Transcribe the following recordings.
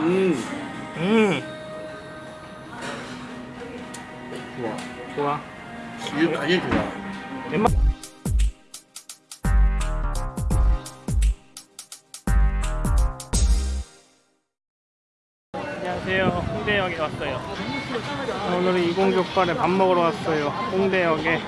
음 음 좋아. 좋아 이게 간이 좋아. 웬만 안녕하세요. 홍대역에 왔어요. 오늘은 이공족발에 밥 먹으러 왔어요. 홍대역에.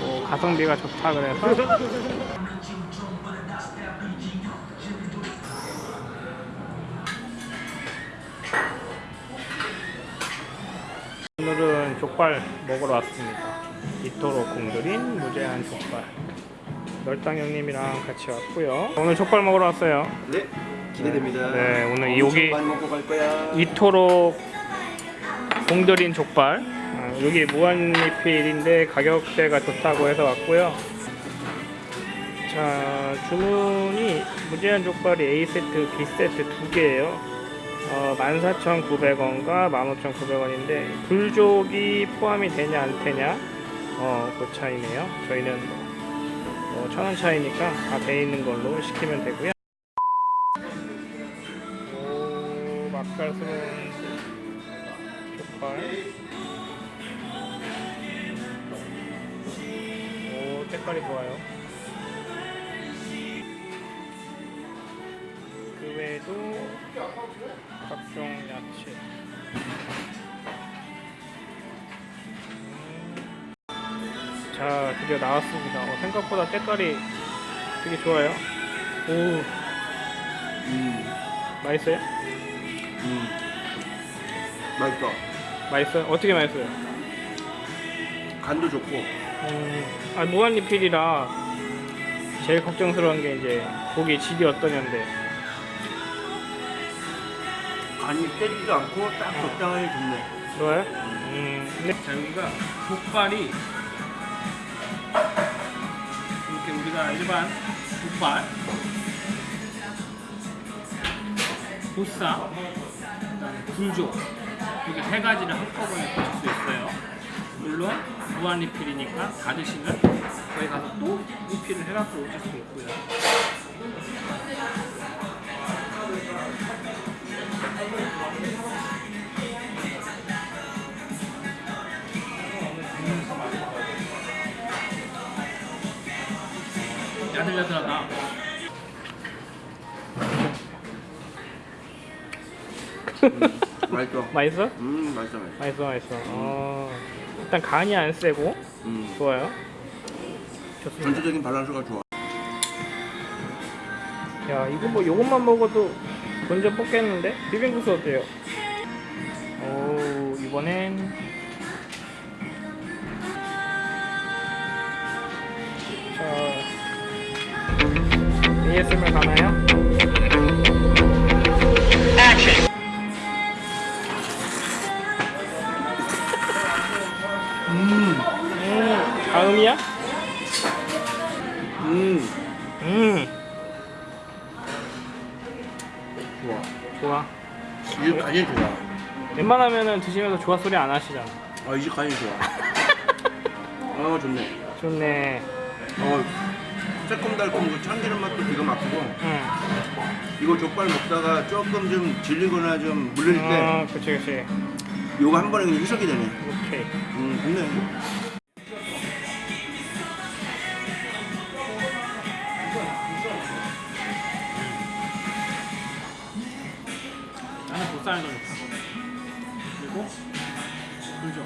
뭐 가성비가 좋다 그래서 오늘은 족발 먹으러 왔습니다. 이토록 공들인 무제한 족발. 널당 형님이랑 같이 왔고요. 오늘 족발 먹으러 왔어요. 네 기대됩니다 네, 오늘 여기 이토록 공들인 족발. 아, 여기 무한리필인데 가격대가 좋다고 해서 왔고요. 자, 주문이 무제한 족발이 A세트, B세트 두 개예요. 어, 14,900원과 15,900원인데 불족이 포함이 되냐 안 되냐 어, 그 차이네요. 저희는 뭐, 뭐 천원 차이니까 다 돼 있는 걸로 시키면 되고요. 오, 맛깔스러운 족발. 오, 색깔이 좋아요. 그 외에도 자, 드디어 나왔습니다. 어, 생각보다 색깔이 되게 좋아요. 오, 음, 맛있어요? 음. 맛있어 맛있어요? 어떻게 맛있어요? 간도 좋고 음, 아, 무한 리필이라 제일 걱정스러운 게 이제 고기 질이 어떠냐인데 간이 세지도 않고 딱 적당하게 좋네 좋아요? 음, 근데 자 여기가 족발이 우리가 일반 족발. 보쌈 불족 이렇게 세 가지를 한꺼번에 드실 수 있어요. 물론 무한 리필이니까 다 드시면 저희 가서 또 리필을 해갖고 오실 수 있고요 야들야들하다. 맛있어. 맛있어? 음 맛있어 맛있어. 맛있어 맛있어. 어, 일단 간이 안 세고 음. 좋아요. 좋습니다. 전체적인 밸런스가 좋아. 야 이거 뭐 요것만 먹어도 먼저 뽑겠는데? 비빔국수 어때요? 오 이번엔 ASMR 가나요? 음, 음. 다음이야? 음. 음. 좋아. 좋아. 이게 간이 좋아. 웬만하면은 드시면서 좋아 소리 안 하시잖아. 아 이제 간이 좋아. 아 좋네. 좋네. 어 새콤달콤 그 참기름 맛도 기가 막히고. 응. 이거 족발 먹다가 조금 좀 질리거나 좀 물릴 때 어, 그치 그치. 요거 한 번에 그냥 희석이 되네. 오케이. 음 좋네. 나는 보쌈이 더 좋다. 그리고 불죠.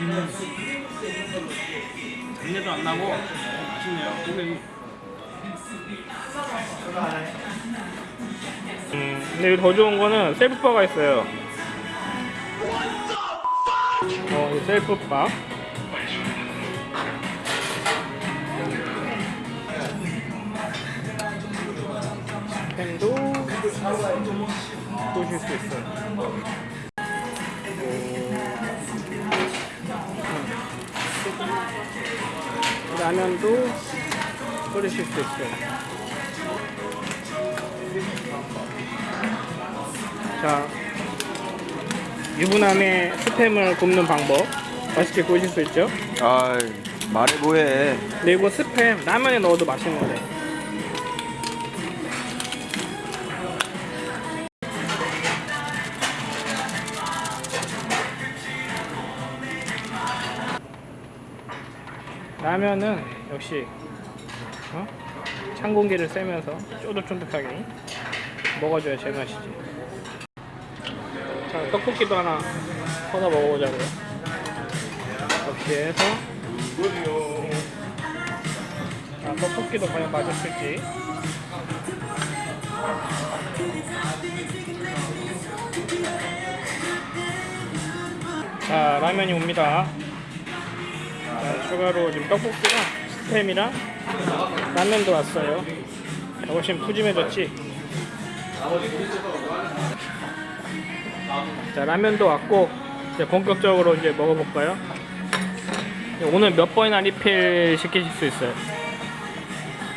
음. 잡내도 안 나고 맛있네요. 고기. 음, 근데 더 좋은 거는 셀프바가 있어요. 어, 이 셀프바. 펜도 보실 수 있어요. 라면도 끓이실 수 있어요. 자, 유부남의 스팸을 굽는 방법 맛있게 구우실 수 있죠? 아 말해 뭐해 근데 이거 스팸 라면에 넣어도 맛있는 거래. 라면은 역시 어? 찬 공기를 쐬면서 쫀득쫀득하게 먹어줘야 제맛이지. 자 떡볶이도 하나 퍼서 먹어보자고요. 접시에서 자 떡볶이도 과연 맛있을지. 자 라면이 옵니다. 자, 추가로 지금 떡볶이랑 스팸이랑 라면도 왔어요. 훨씬 푸짐해졌지? 자 라면도 왔고 이제 본격적으로 이제 먹어볼까요? 오늘 몇 번이나 리필 시키실 수 있어요?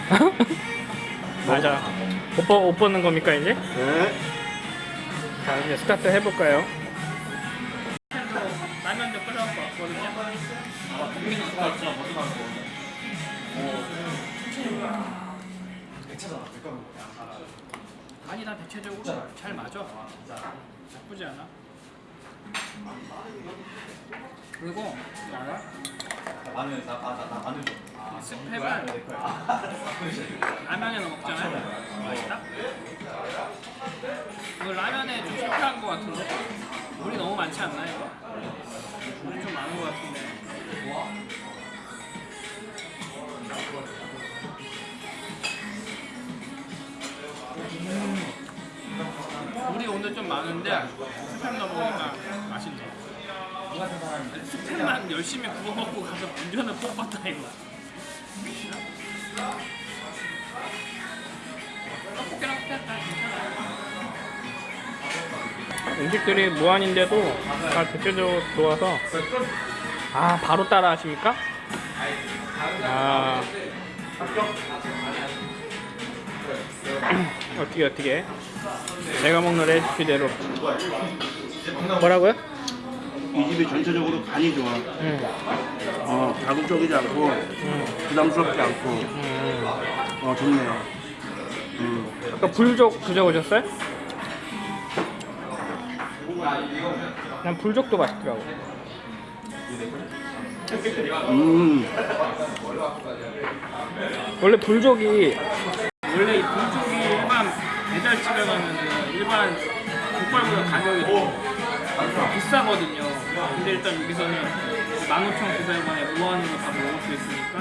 맞아. 옷, 벗, 옷 벗는 겁니까 이제? 네. 자 이제 스타트 해볼까요? 아니 나 대체적으로 잘 맞아. 나쁘지 않아. 그리고 알아? 마늘 다 마늘 좀. 스팸을 라면에 넣어 먹잖아요. 맛있다? 이거 라면에 좀 실패한 것 같은데? 물이 너무 많지 않나 이거? 물이 좀 많은 것 같은데. 오늘 좀 많은데 스팸 넣어 먹으니까 맛있네. 스팸만 열심히 구워 먹고 가서 운전을 뽑았다 이거. 음식들이 무한인데도 잘 대체적으로 좋아서 아 바로 따라 하십니까? 아 어떻게 어떻게 제가 먹는 레시피대로 뭐라고요? 이 집이 전체적으로 간이 좋아. 음, 어, 자극적이지 않고 음, 부담스럽지 않고 음. 어 좋네요. 음. 아까 불족 드셔보셨어요? 난 불족도 맛있더라고 음. 원래 불족이 원래 이 불족 족발보다 가격이 좀 비싸거든요. 근데 일단 여기서는 15,900원에 무한으로 다 먹을 수 있으니까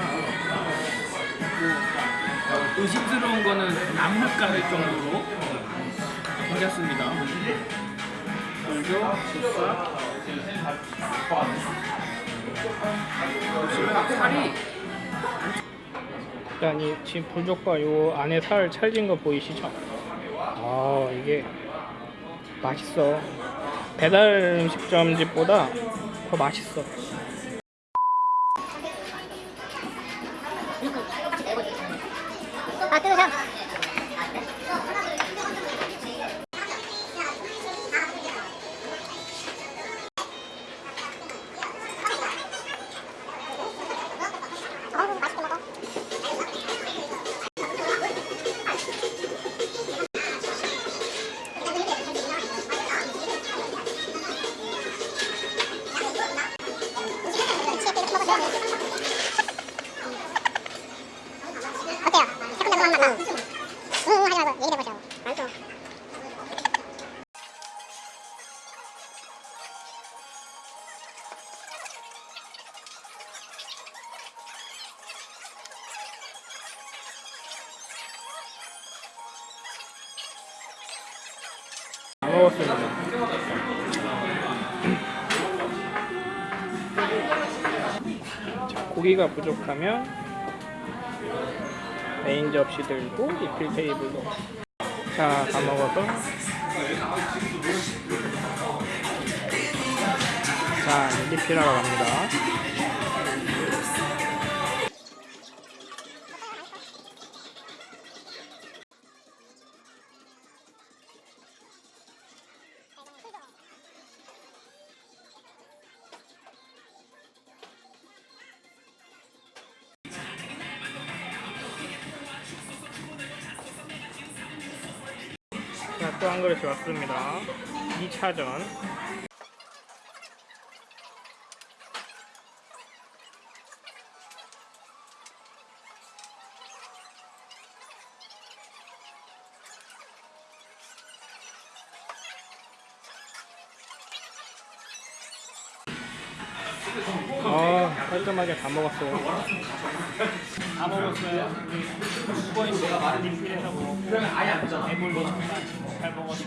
뭐 의심스러운 거는 남물가 할 정도로. 불족, 국사 보시면 살이 일단 이 지금 불족과 요 안에 살 찰진 거 보이시죠? 아 이게 맛있어. 배달 음식점 집보다 더 맛있어. 아, 끊으 먹었습니다. 자, 고기가 부족하면 메인 접시 들고 리필 테이블로 자, 다 먹어서 자, 리필하러 갑니다. 자, 또 한 그릇이 왔습니다. 2차전. 아 깔끔하게 다 먹었어요. 다 먹었어요. 수고인 내가 말을 리필해서 먹고 아예 안 잖아. 애물로 정말 잘 먹었어.